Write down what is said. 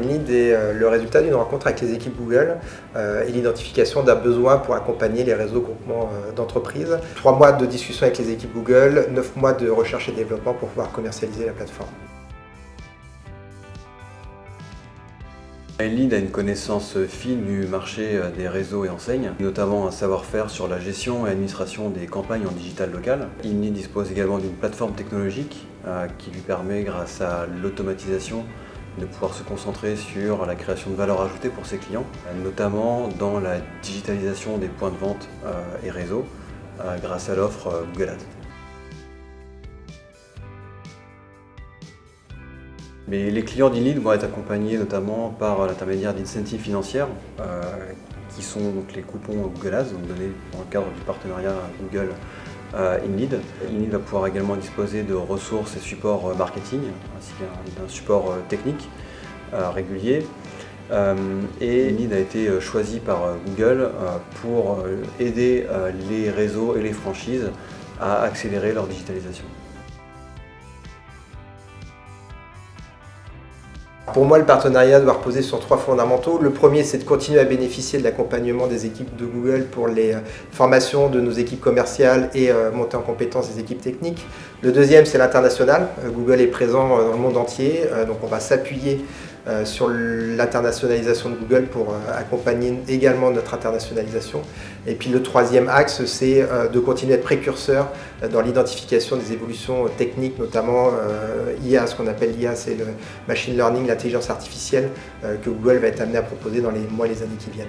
Lead est euh, le résultat d'une rencontre avec les équipes Google euh, et l'identification d'un besoin pour accompagner les réseaux groupements euh, d'entreprises. Trois mois de discussion avec les équipes Google, neuf mois de recherche et développement pour pouvoir commercialiser la plateforme. Lead a une connaissance fine du marché des réseaux et enseignes, notamment un savoir-faire sur la gestion et administration des campagnes en digital local. InLead dispose également d'une plateforme technologique qui lui permet, grâce à l'automatisation, de pouvoir se concentrer sur la création de valeur ajoutée pour ses clients, notamment dans la digitalisation des points de vente euh, et réseaux euh, grâce à l'offre euh, Google Ads. Mais les clients d'InLead vont être accompagnés notamment par l'intermédiaire d'incentives financières qui sont donc les coupons Google Ads, donnés dans le cadre du partenariat Google euh, InLead. InLead va pouvoir également disposer de ressources et supports euh, marketing, ainsi qu'un support euh, technique régulier. et InLead a été choisi par Google pour aider les réseaux et les franchises à accélérer leur digitalisation. Pour moi, le partenariat doit reposer sur trois fondamentaux. Le premier, c'est de continuer à bénéficier de l'accompagnement des équipes de Google pour les euh, formations de nos équipes commerciales et euh, monter en compétence des équipes techniques. Le deuxième, c'est l'international. Euh, Google est présent dans le monde entier, donc on va s'appuyer sur l'internationalisation de Google pour euh, accompagner également notre internationalisation. Et puis le troisième axe, c'est euh, de continuer à être précurseur dans l'identification des évolutions techniques, notamment IA, ce qu'on appelle l'IA, c'est le machine learning, l'intelligence artificielle que Google va être amené à proposer dans les mois et les années qui viennent.